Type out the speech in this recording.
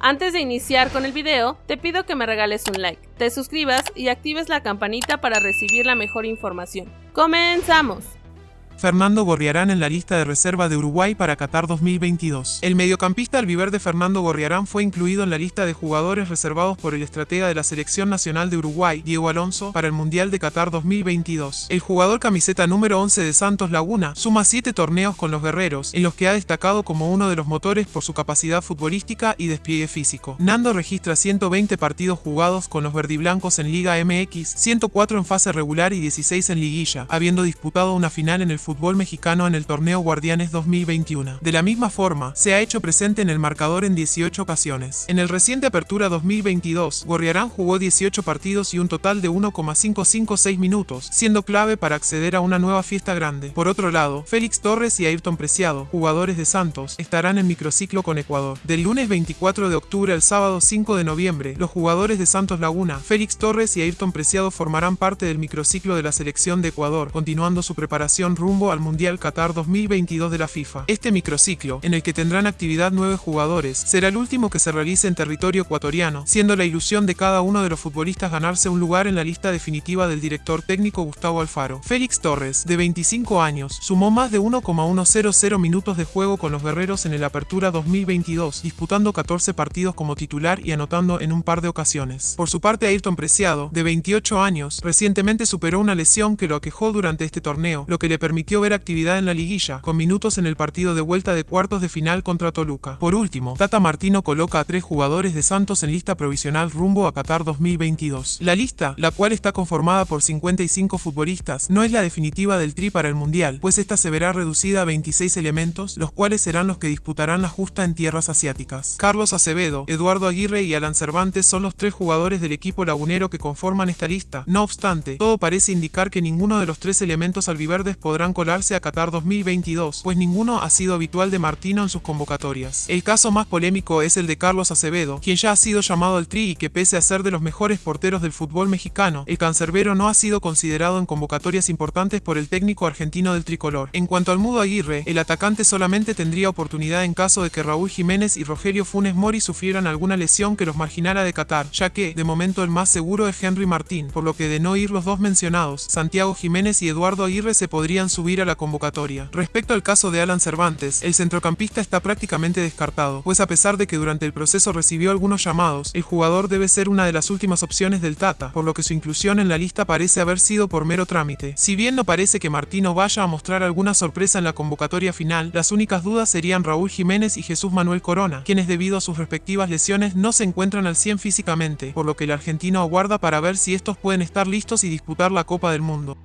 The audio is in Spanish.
Antes de iniciar con el video, te pido que me regales un like, te suscribas y actives la campanita para recibir la mejor información. ¡Comenzamos! Fernando Gorriarán en la lista de reserva de Uruguay para Qatar 2022. El mediocampista albiverde Fernando Gorriarán fue incluido en la lista de jugadores reservados por el estratega de la Selección Nacional de Uruguay, Diego Alonso, para el Mundial de Qatar 2022. El jugador camiseta número 11 de Santos Laguna suma 7 torneos con los guerreros, en los que ha destacado como uno de los motores por su capacidad futbolística y despliegue físico. Nando registra 120 partidos jugados con los verdiblancos en Liga MX, 104 en fase regular y 16 en liguilla, habiendo disputado una final en el fútbol mexicano en el torneo Guardianes 2021. De la misma forma, se ha hecho presente en el marcador en 18 ocasiones. En el reciente Apertura 2022, Gorriarán jugó 18 partidos y un total de 1,556 minutos, siendo clave para acceder a una nueva fiesta grande. Por otro lado, Félix Torres y Ayrton Preciado, jugadores de Santos, estarán en microciclo con Ecuador. Del lunes 24 de octubre al sábado 5 de noviembre, los jugadores de Santos Laguna, Félix Torres y Ayrton Preciado formarán parte del microciclo de la selección de Ecuador, continuando su preparación rumbo al Mundial Qatar 2022 de la FIFA. Este microciclo, en el que tendrán actividad nueve jugadores, será el último que se realice en territorio ecuatoriano, siendo la ilusión de cada uno de los futbolistas ganarse un lugar en la lista definitiva del director técnico Gustavo Alfaro. Félix Torres, de 25 años, sumó más de 1,100 minutos de juego con los guerreros en el Apertura 2022, disputando 14 partidos como titular y anotando en un par de ocasiones. Por su parte, Ayrton Preciado, de 28 años, recientemente superó una lesión que lo aquejó durante este torneo, lo que le permitió ver actividad en la liguilla, con minutos en el partido de vuelta de cuartos de final contra Toluca. Por último, Tata Martino coloca a tres jugadores de Santos en lista provisional rumbo a Qatar 2022. La lista, la cual está conformada por 55 futbolistas, no es la definitiva del tri para el Mundial, pues esta se verá reducida a 26 elementos, los cuales serán los que disputarán la justa en tierras asiáticas. Carlos Acevedo, Eduardo Aguirre y Alan Cervantes son los tres jugadores del equipo lagunero que conforman esta lista. No obstante, todo parece indicar que ninguno de los tres elementos albiverdes podrán colarse a Qatar 2022, pues ninguno ha sido habitual de Martino en sus convocatorias. El caso más polémico es el de Carlos Acevedo, quien ya ha sido llamado al tri y que pese a ser de los mejores porteros del fútbol mexicano, el cancerbero no ha sido considerado en convocatorias importantes por el técnico argentino del tricolor. En cuanto al Mudo Aguirre, el atacante solamente tendría oportunidad en caso de que Raúl Jiménez y Rogelio Funes Mori sufrieran alguna lesión que los marginara de Qatar, ya que, de momento el más seguro es Henry Martín, por lo que de no ir los dos mencionados, Santiago Jiménez y Eduardo Aguirre se podrían a la convocatoria. Respecto al caso de Alan Cervantes, el centrocampista está prácticamente descartado, pues a pesar de que durante el proceso recibió algunos llamados, el jugador debe ser una de las últimas opciones del Tata, por lo que su inclusión en la lista parece haber sido por mero trámite. Si bien no parece que Martino vaya a mostrar alguna sorpresa en la convocatoria final, las únicas dudas serían Raúl Jiménez y Jesús Manuel Corona, quienes debido a sus respectivas lesiones no se encuentran al 100 físicamente, por lo que el argentino aguarda para ver si estos pueden estar listos y disputar la Copa del Mundo.